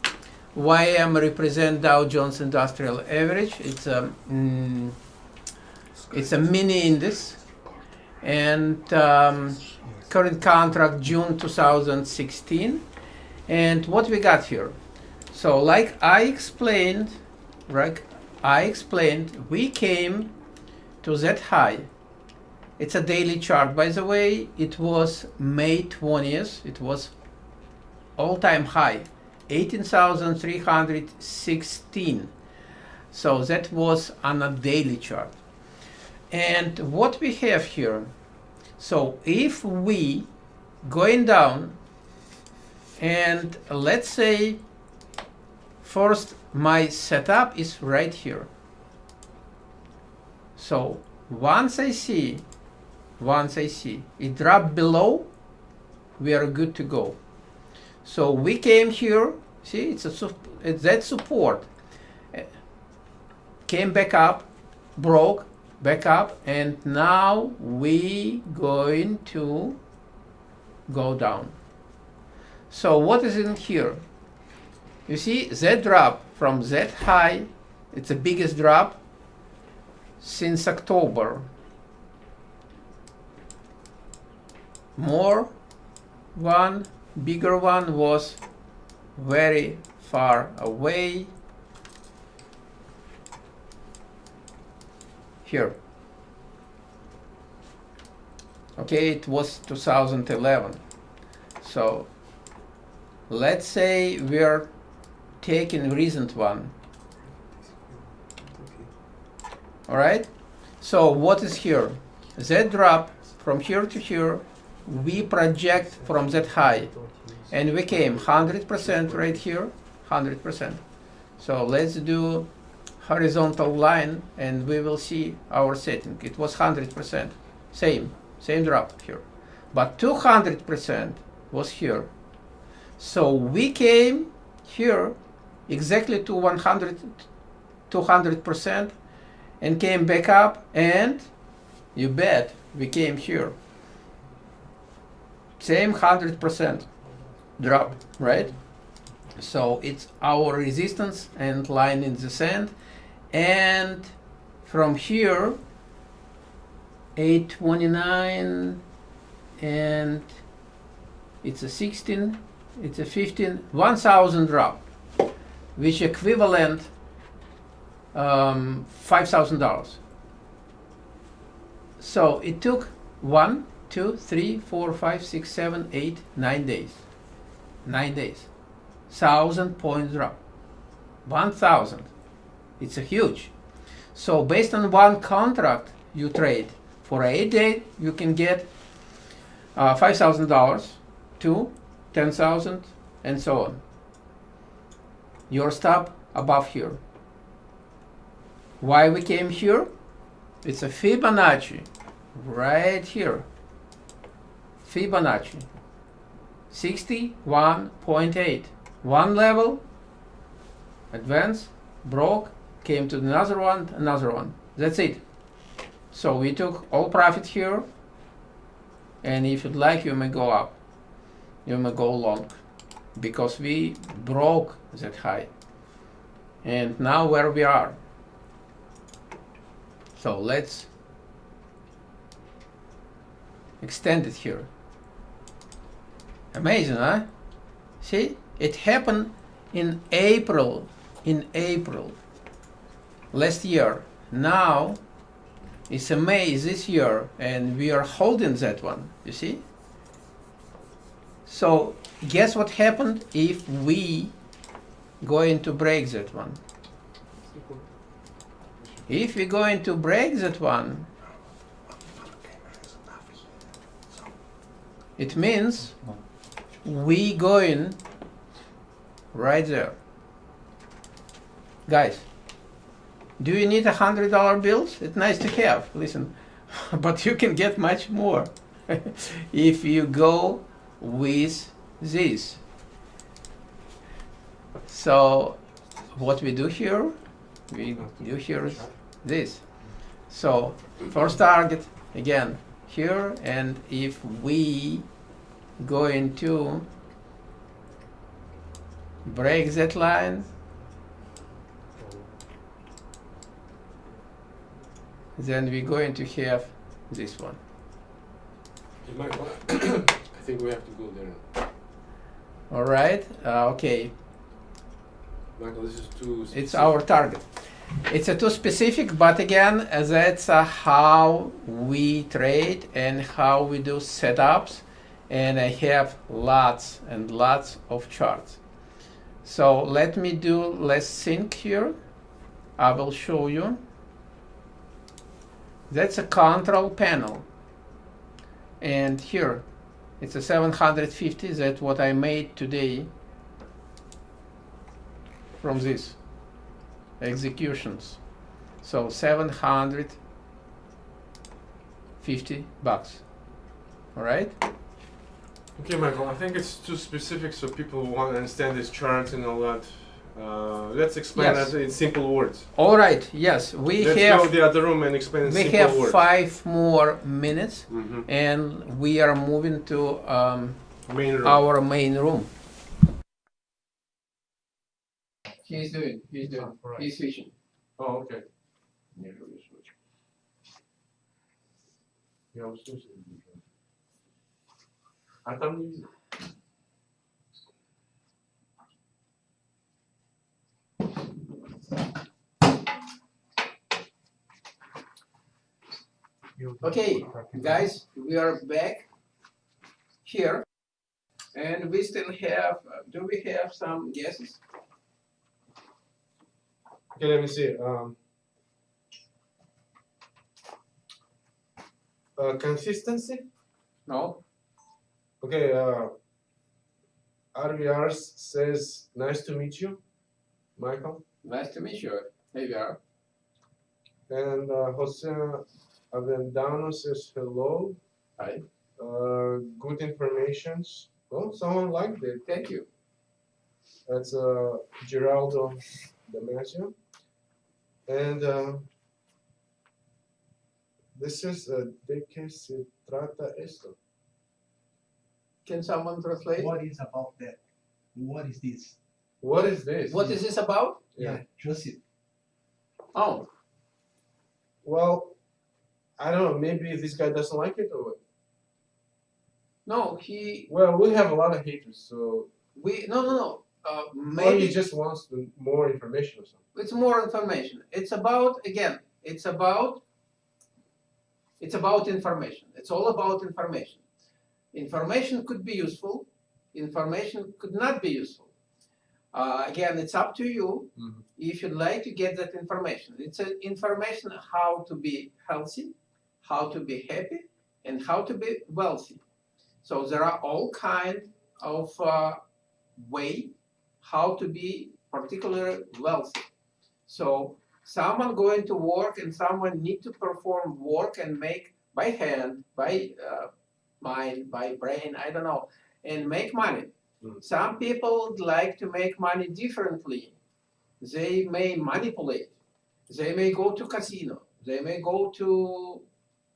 YM represent Dow Jones Industrial Average. It's a mm, it's a mini index and um, current contract June 2016 and what we got here? So like I explained right I explained we came to that high. It's a daily chart. By the way it was May 20th it was all-time high 18,316 so that was on a daily chart. And what we have here, so if we going down and let's say first my setup is right here. So once I see, once I see it drop below, we are good to go. So we came here, see it's a it's that support, came back up, broke, back up and now we going to go down. So what is in here? You see that drop from that high it's the biggest drop since october. More one bigger one was very far away here. Okay, it was 2011. So let's say we're taking recent one. All right. So what is here? That drop from here to here, we project from that high, and we came 100% right here, 100%. So let's do horizontal line and we will see our setting. It was 100%, same, same drop here. But 200% was here. So we came here exactly to 100, 200% and came back up and you bet we came here. Same 100% drop, right? So it's our resistance and line in the sand. And from here, 829 and it's a 16, it's a 15, 1000 drop, which equivalent um, $5,000. So it took one, two, three, four, five, six, seven, eight, nine days. Nine days. Thousand point drop. One thousand. It's a huge. So based on one contract you trade for eight days, you can get uh, five thousand dollars, two, ten thousand, and so on. Your stop above here. Why we came here? It's a Fibonacci right here. Fibonacci 61.8. One level, advance, broke, came to another one, another one. That's it. So we took all profit here, and if you'd like, you may go up. You may go long, because we broke that high. And now where we are. So let's extend it here. Amazing, huh? See, it happened in April, in April last year. Now it's a May this year, and we are holding that one. You see? So guess what happened if we going to break that one? If we're going to break that one, it means we going right there. Guys, do you need a hundred dollar bills? It's nice to have, listen, but you can get much more if you go with this. So what we do here, we do here is this. So first target again here and if we go into break that line then we're going to have this one. I think we have to go there. All right, uh, okay, Michael, this is too. it's our target. It's a too specific, but again, that's uh, how we trade and how we do setups. And I have lots and lots of charts. So let me do let's sync here. I will show you. That's a control panel. And here, it's a 750. That's what I made today from this executions. So 750 bucks. All right? Okay, Michael, I think it's too specific, so people want to understand this chart and all that. Uh, let's explain yes. that in simple words. All right. Yes, we let's have. Let's go the other room and explain. We have words. five more minutes, mm -hmm. and we are moving to um, main our main room. He's doing. He's doing. Right. He's fishing. Oh, okay. Yeah, I was switching. I thought. Okay, guys, we are back here, and we still have. Uh, do we have some guesses? Okay, let me see. Um, uh, consistency. No. Okay. Uh, RVR says, "Nice to meet you, Michael." Nice to meet you. Here we are. And uh, Jose Avendano says, "Hello." Hi. Uh, good informations. Oh, someone liked it. Thank you. That's uh, Geraldo Damasio. And uh, this is uh, ¿De qué se trata esto? Can someone translate? What is about that? What is this? What is this? What is this about? Yeah. just it. Oh, Well, I don't know. Maybe this guy doesn't like it, or what? no, he, Well, we have a lot of haters, so we, no, no, no. Uh, maybe he just wants the, more information or something. it's more information. It's about, again, it's about, it's about information. It's all about information. Information could be useful. Information could not be useful. Uh, again, it's up to you Mhm. if you'd like to get that information. It's information how to be healthy, how to be happy, and how to be wealthy. So there are all kind of uh, way how to be particularly wealthy. So someone going to work and someone need to perform work and make by hand, by uh, mind, by brain, I don't know, and make money. Mhm. Some people like to make money differently. They may manipulate. They may go to casino. They may go to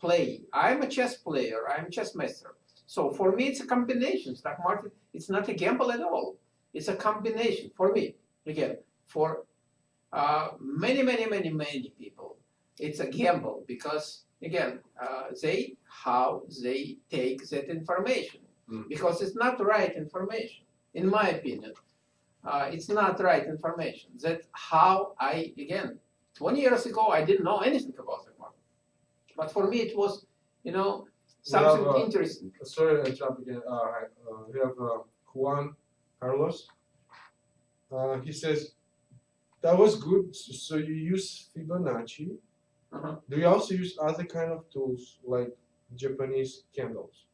play. I'm a chess player. I'm a chess master. So for me, it's a combination. Stock market, it's not a gamble at all. It's a combination for me. Again, for uh, many, many, many, many people, it's a gamble because again, uh, they how they take that information Mm. because it's not right information, in my opinion. Uh, it's not right information. That how I again, 20 years ago, I didn't know anything about the market, but for me, it was, you know, something Well, uh, interesting. Sorry to interrupt again. Uh, uh, we have uh, Juan Carlos. Uh, he says, that was good. So you use Fibonacci. Uh-huh. Do you also use other kind of tools like Japanese candles?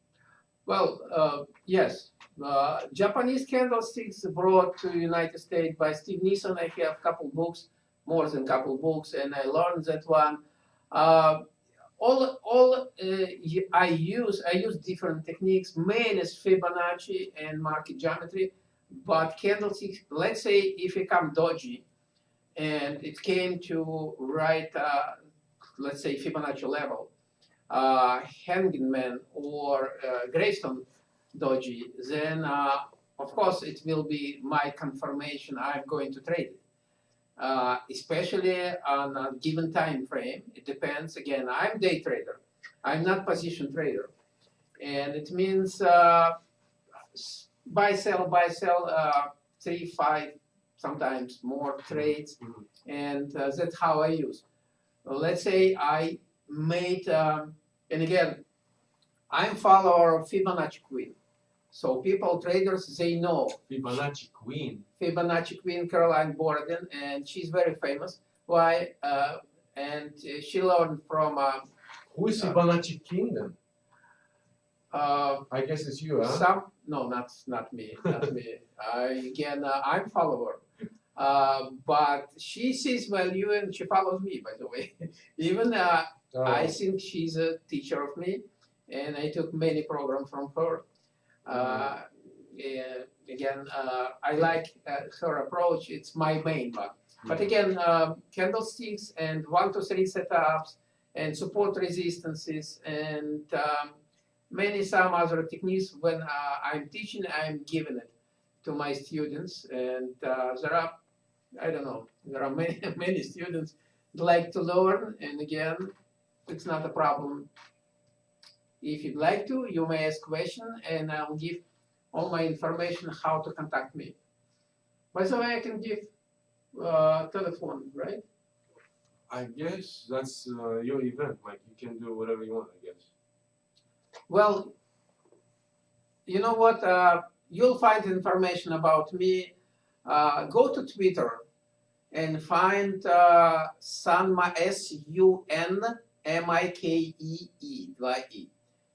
Well, uh, yes. Uh, Japanese candlesticks brought to United States by Steve Nison. I have a couple books, more than couple books, and I learned that one. Uh, all, all uh, I use, I use different techniques. Main is Fibonacci and market geometry, but candlesticks. Let's say if it come doji, and it came to right, uh, let's say Fibonacci level, uh, hanging man or uh, gravestone doji, then uh, of course it will be my confirmation I'm going to trade it. Uh, especially on a given time frame. It depends. Again, I'm day trader. I'm not position trader, and it means uh, buy sell buy sell uh, three five sometimes more trades, Mhm. and uh, that's how I use. Let's say I made, um, and again, I'm follower of Fibonacci Queen. So people, traders, they know Fibonacci Queen. Fibonacci Queen Carolyn Boroden, and she's very famous. Why? Uh, and she learned from uh, Who is Fibonacci King then? uh, I guess it's you, huh? some. No, not not me, not me. I again, uh, I'm follower. Uh, but she sees value and she follows me. By the way, even uh, Oh, I think she's a teacher of me, and I took many programs from her. Uh, yeah, again, uh, I like uh, her approach. It's my main one. But again, uh, candlesticks and one to three setups and support resistances and um, many some other techniques. When uh, I'm teaching, I'm giving it to my students, and uh, there are, I don't know, there are many many students like to learn, and again, it's not a problem. If you'd like to, you may ask question, and I'll give all my information how to contact me. By the way, I can give uh, telephone, right? I guess that's uh, your event. Like you can do whatever you want. I guess. Well, you know what? Uh, you'll find information about me. Uh, go to Twitter and find uh, Sunma S U N M I K E E by E,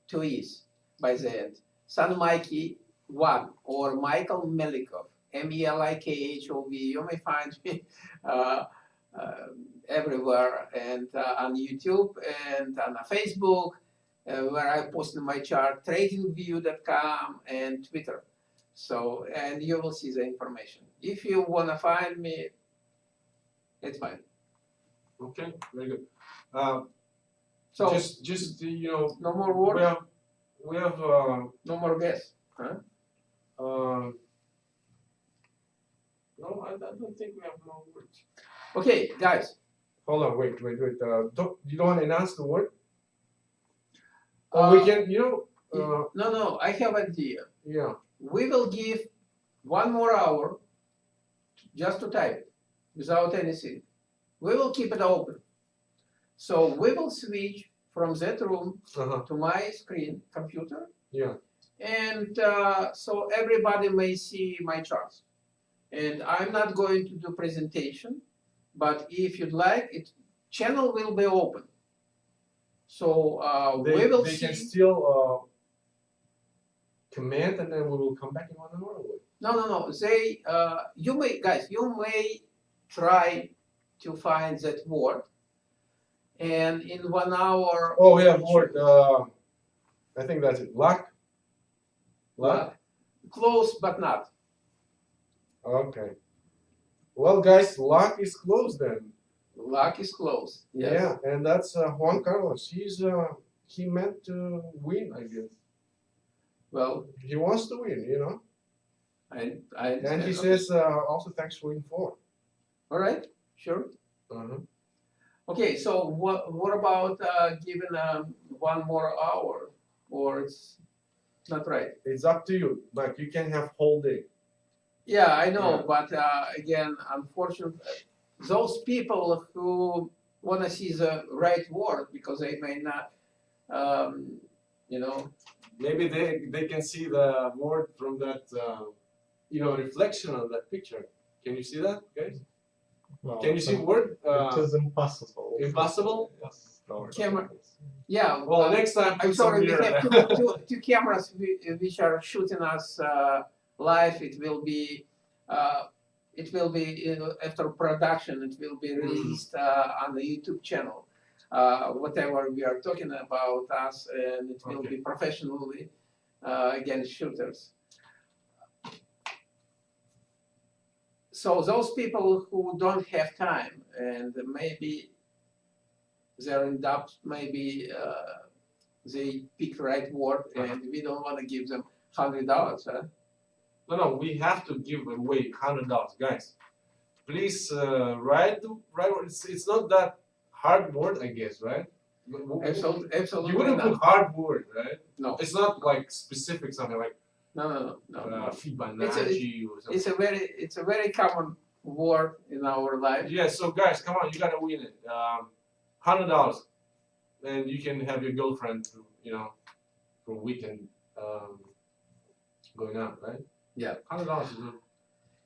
two E's by the end. Sun Mikey one or Michael Melikhov M E L I K H O V. You may find me uh, uh, everywhere and uh, on YouTube and on Facebook uh, where I post my chart, tradingview.com and Twitter. So, and you will see the information. If you want to find me, it's fine. Okay, very good. Uh, So, just, just uh, you know, no more we work, have, we have, uh, no more guess. um, No, I, I don't think we have more words. Okay, guys. Hold on, wait, wait, wait. Uh, don't, you don't want to announce the word? Or we Uh, can, you know, uh, No, no, I have an idea. yeah. We will give one more hour just to type it without anything. We will keep it open. So we will switch from that room Uh-huh. to my screen computer Yeah. and uh, so everybody may see my charts. And I'm not going to do presentation, but if you'd like, it channel will be open. So uh, They, we will they see. can still uh, comment and then we will come back in one hour. No, no, no. They, uh, you may, guys, you may try to find that word, and in one hour. Oh, yeah, word. Uh, I think that's it. Luck. Luck. Close, but not. Okay. Well, guys, luck is closed then. Luck is close. Yes. Yeah, and that's uh, Juan Carlos. He's uh, he meant to win, I guess. Well, He wants to win, you know. I, I. And he understand. says uh, also thanks for info. All right. Sure. Uh-huh. Okay. So what? What about uh, giving um, one more hour, or it's not right? It's up to you. Like you can have whole day. Yeah, I know, Yeah. but uh, again, unfortunately, those people who want to see the right word because they may not, um, you know, Maybe they, they can see the word from that, uh, you know, reflection of that picture. Can you see that, guys? No, Can you see it- word? It Uh, is impossible. impossible? Yes. no, Camera. yeah. Well, uh, next time I'm put some sorry, we have there. two, two, two cameras which are shooting us uh, live. It will be, uh, it will be you know, after production. It will be released uh, on the YouTube channel. Uh, whatever we are talking about us, and it will Okay. be professionally uh, against shooters. So those people who don't have time and maybe they're in doubt, maybe uh, they pick right word and we don't want to give them hundred dollars, huh? No, no, we have to give away hundred dollars, guys. Please uh, write word. It's, it's not that hard word, I guess, right? Absolutely, absolutely You wouldn't not. put hard word, right? No, It's not like specific something like no, no, no, no. uh, no. Fibonacci or something. It's a very, it's a very common word in our life. Yeah, so guys, come on, you gotta win it. Um, hundred dollars, and you can have your girlfriend, to, you know, for a weekend, um, going out, right? Yeah. Hundred dollars is good.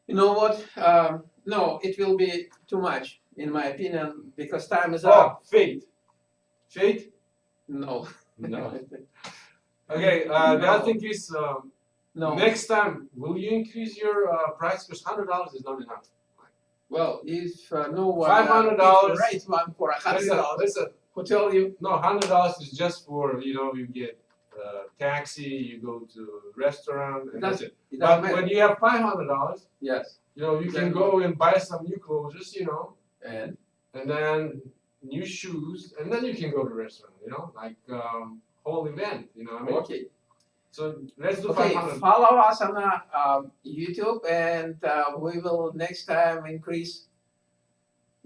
You know what? Um, no, it will be too much, in my opinion, because time is Oh, up. fate, fate. No. No. Okay. Uh, the No. other thing is, um, no. next time, will you increase your uh, price? Because hundred dollars is not enough. Well, if uh, no one $500 uh, right one for a hundred dollars. listen. who tell you? No, hundred dollars is just for you know you get uh, taxi, you go to restaurant, and that's it. It But matter. when you have five hundred dollars, Yes, you know you can go and buy some new clothes, you know, and and then new shoes, and then you can go to restaurant, you know, like um, whole event, you know. what I mean, okay, so let's do okay. hundred. Follow us on uh, um, YouTube, and uh, we will next time increase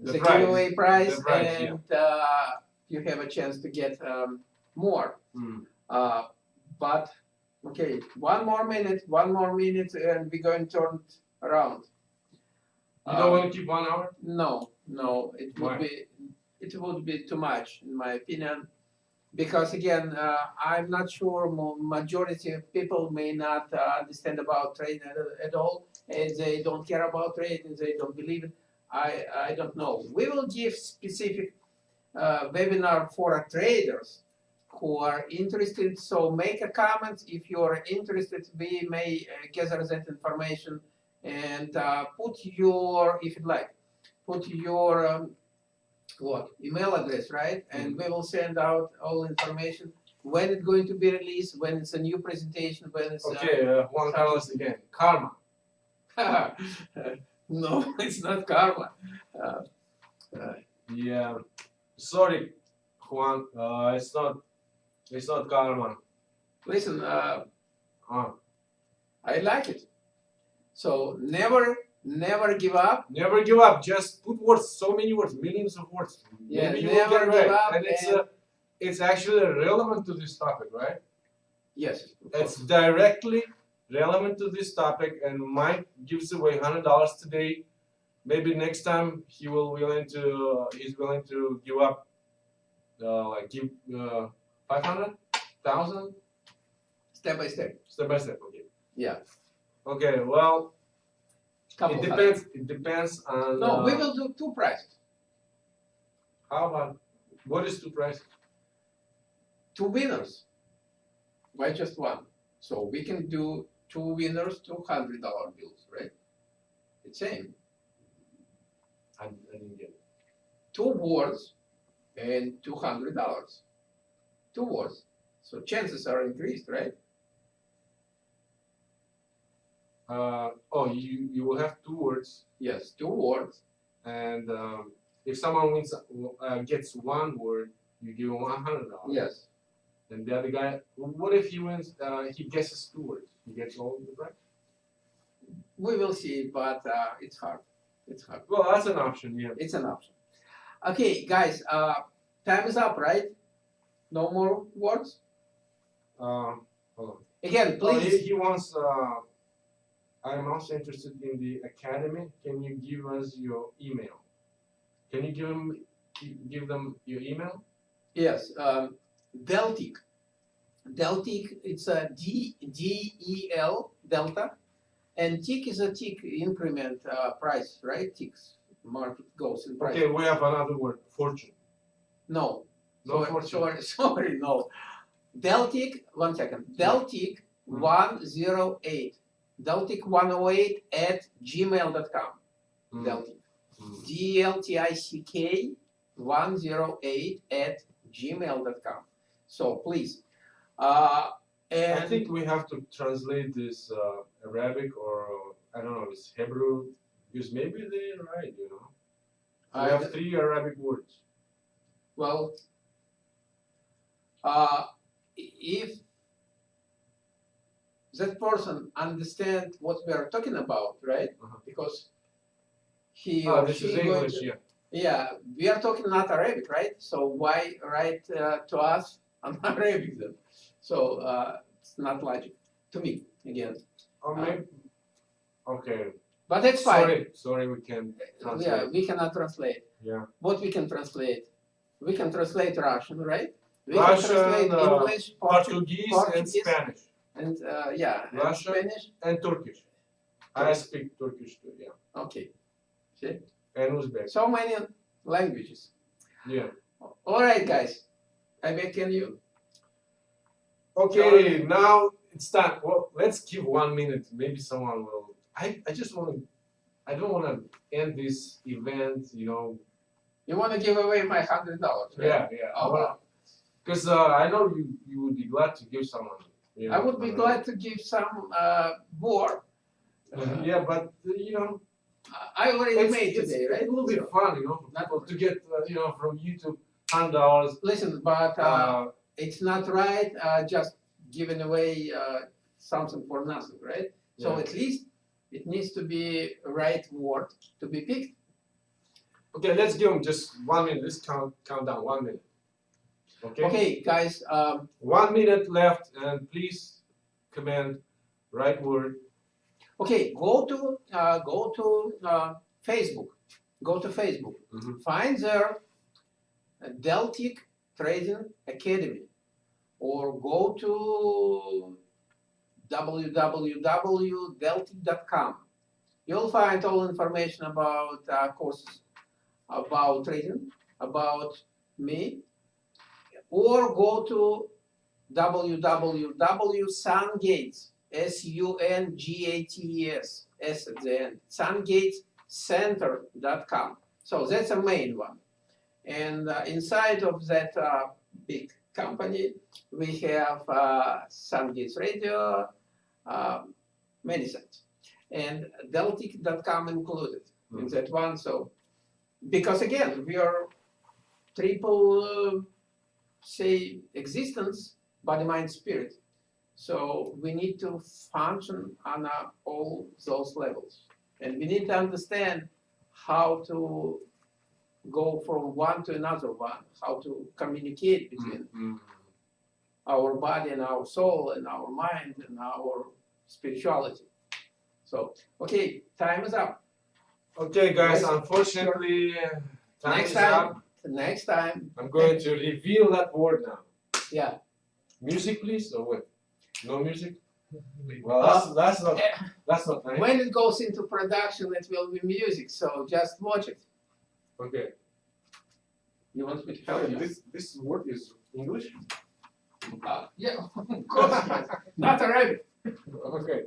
The the, price, giveaway price, the price, yeah. and uh, you have a chance to get um, more. Uh, but okay, one more minute, one more minute, and we're going to turn around. You don't Um, want to keep one hour? No, no, it would Why? be, it would be too much, in my opinion. Because again, uh, I'm not sure majority of people may not uh, understand about trading at, at all, and they don't care about trading, they don't believe it. I, I don't know. We will give specific uh, webinar for traders who are interested. So make a comment if you're interested. We may uh, gather that information and uh, put your, if you'd like, put your um, what email address, right? And we will send out all information when it's going to be released, when it's a new presentation, when it's Okay, uh, Juan Carlos again. Karma. uh, no, it's not karma. Uh, uh, Yeah. Sorry, Juan. Uh, it's not. It's not karma. listen, uh, Uh, I like it. So never Never give up. Never give up. Just put words, so many words, millions of words. Yeah, Maybe never get give right. up And it's and- uh, it's actually relevant to this topic, right? Yes. It's directly relevant to this topic, and Mike gives away hundred dollars today. Maybe next time he will willing to uh, he's willing to give up, uh, like give uh, five hundred thousand step by step. step by step. Okay. Yeah. Okay. Well, Couple it depends. It depends on. No, we uh, will do two prices. How about what is two prices? Two winners. Why just one? So we can do two winners, two hundred dollar bills, right? It's same. I, I didn't get it. Two words and two hundred dollars. Two words. So chances are increased, right? Uh, oh, you you will have two words, Yes, two words. and um, if someone wins uh, gets one word, you give him one hundred dollars. Yes. And the other guy, what if he wins? Uh, he guesses two words. He gets all of the right. We will see, but uh, it's hard. It's hard. Well, that's an option. Yeah. It's an option. Okay, guys, uh, time is up, right? No more words? Uh, hold on. Again, Oh, he, please. he wants. I'm also interested in the academy. Can you give us your email? Can you give him give them your email? Yes, um, Deltick. Deltick, it's a D, D E L, Delta. And tick is a tick increment uh, price, right? Ticks, market goes in price. Okay, we have another word. Fortune. No, No sorry, fortune. sorry, sorry, no. Deltick, one second. Deltick Mhm. 108. Deltick 108 at gmail.com. Mm, Deltick. mm. D L T I C K 108 at gmail.com. So please. Uh, and I think we have to translate this uh, Arabic or I don't know, it's Hebrew because maybe they're right, you know. We I- have three Arabic words. well, uh, if that person understand what we are talking about, right? Uh-huh. Because he Ah, or this she is English, to- yeah. Yeah, we are talking not Arabic, right? So why write uh, to us on Arabic then? So uh, it's not logic to me again. Or Uh, maybe, okay. But that's fine. Sorry, sorry, we can Yeah, translate. we cannot translate. Yeah. What we can translate? We can translate Russian, right? We Russian, can translate uh, English, Portu- Portuguese, and Spanish and uh, yeah, and Russian. Spanish. and Turkish. I speak Turkish too, yeah. Okay. See? And Uzbek. So many languages. Yeah. All right, guys. I in you. Okay, now it's time. Well, let's give one minute. Maybe someone will. I, I just want to. I don't want to end this event, you know. You want to give away my hundred dollars? Right? Yeah, yeah. Oh, wow. Because uh, I know you, you would be glad to give someone. Know, I would be glad to give some uh, more. Uh, yeah, but uh, you know, I already it's, made it's, today, right? it will be fun, you know, for Not- people to get uh, you know from YouTube hundred dollars. Listen, but uh, Uh, it's not right uh, just giving away uh, something for nothing, right? So Yeah. at least it needs to be right word to be picked. okay, let's give them just one minute. Let's count count down one minute. Okay. Okay, guys. Um, One minute left, and please comment right word. okay, go to uh, go to uh, Facebook. Go to Facebook. Mhm. Find there Deltick Trading Academy, or go to www.deltick.com. You'll find all information about uh, courses, about trading, about me, or go to www.sungates, S-U-N-G-A-T-E-S, S at the end, sungatescenter.com. So that's a main one. And uh, inside of that uh, big company, we have uh, Sungates Radio, um, many sites, and Deltick.com included in Mhm. that one. So, because again, we are triple, uh, say, existence, body, mind, spirit. So we need to function on all those levels. And we need to understand how to go from one to another one, how to communicate between Mm. our body and our soul and our mind and our spirituality. So, okay, time is up. Okay, guys. Yes. Unfortunately, time Next is time. up. Next time, I'm going to reveal that word now. yeah. Music, please, or what? No music. Well, that's that's not eh, that's not nice. When it goes into production, it will be music, so just watch it. Okay. You want me to tell you? this this word is English. Uh, yeah, of course, yes. not Arabic. Okay.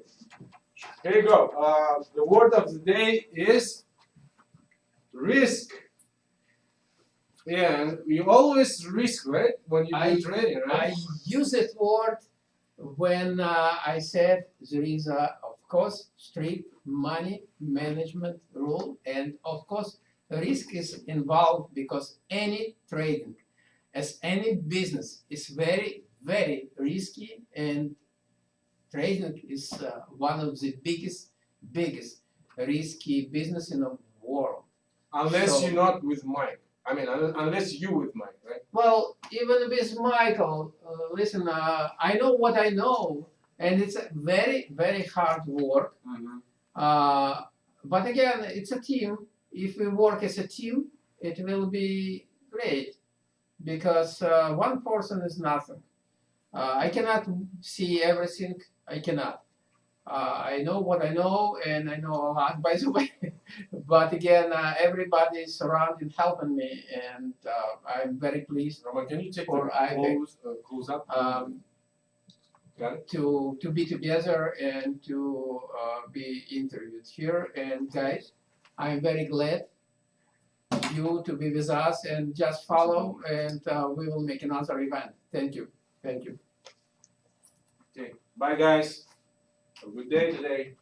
Here you go. Uh, the word of the day is risk. Yeah, you always risk, right? When you do trading, right? I use that word when uh, I said there is a, of course, strict money management rule, and of course, risk is involved because any trading, as any business, is very, very risky, and trading is uh, one of the biggest, biggest risky business in the world. unless so- you're not with Mike. I mean, un- unless you with Mike, right? Well, even with Michael, uh, listen, uh, I know what I know, and it's a very, very hard work. Mm-hmm. Uh, but again, it's a team. If we work as a team, it will be great because uh, one person is nothing. Uh, I cannot see everything. I cannot. Uh, I know what I know, and I know a lot, by the way. but again, uh, everybody is around and helping me, and uh, I'm very pleased Roman, can you take Or the I- close, uh, close up? um, Got it? to to be together and to uh, be interviewed here. And guys, I'm very glad you to be with us and just follow, and uh, we will make another event. Thank you. Thank you. Okay. Bye, guys. A good day today.